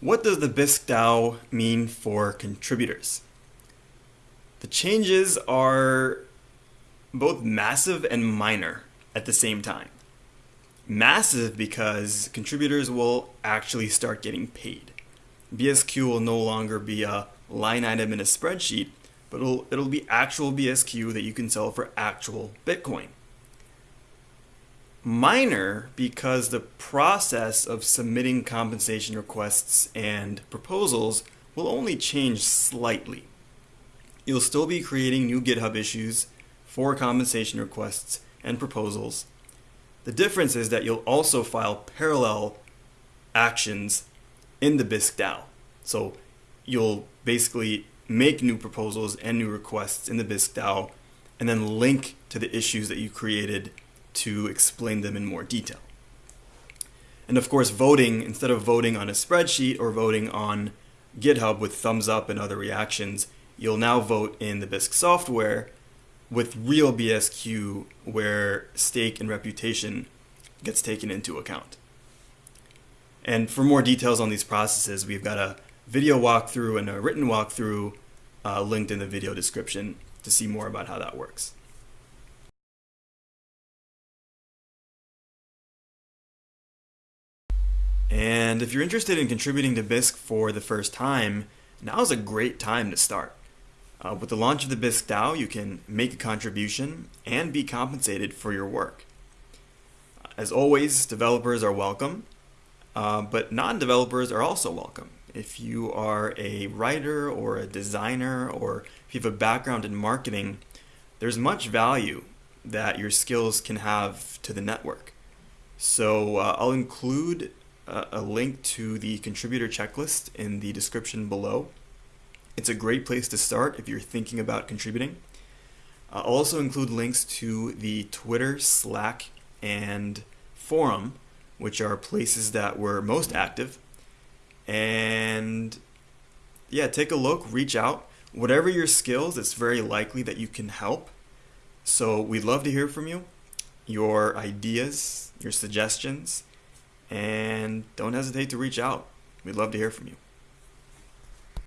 What does the Bisq DAO mean for contributors? The changes are both massive and minor at the same time. Massive because contributors will actually start getting paid. BSQ will no longer be a line item in a spreadsheet, but it'll, it'll be actual BSQ that you can sell for actual Bitcoin minor because the process of submitting compensation requests and proposals will only change slightly. You'll still be creating new GitHub issues for compensation requests and proposals. The difference is that you'll also file parallel actions in the Bisq DAO. So you'll basically make new proposals and new requests in the Bisq DAO and then link to the issues that you created to explain them in more detail. And of course, voting, instead of voting on a spreadsheet or voting on GitHub with thumbs up and other reactions, you'll now vote in the Bisq software with real BSQ where stake and reputation gets taken into account. And for more details on these processes, we've got a video walkthrough and a written walkthrough uh, linked in the video description to see more about how that works. And if you're interested in contributing to Bisq for the first time, now is a great time to start. Uh, with the launch of the Bisq DAO, you can make a contribution and be compensated for your work. As always, developers are welcome, uh, but non-developers are also welcome. If you are a writer or a designer or if you have a background in marketing, there's much value that your skills can have to the network. So uh, I'll include Uh, a link to the contributor checklist in the description below. It's a great place to start if you're thinking about contributing. Uh, I'll also include links to the Twitter, Slack, and forum, which are places that were most active. And yeah, take a look, reach out. Whatever your skills, it's very likely that you can help. So we'd love to hear from you, your ideas, your suggestions, and don't hesitate to reach out. We'd love to hear from you.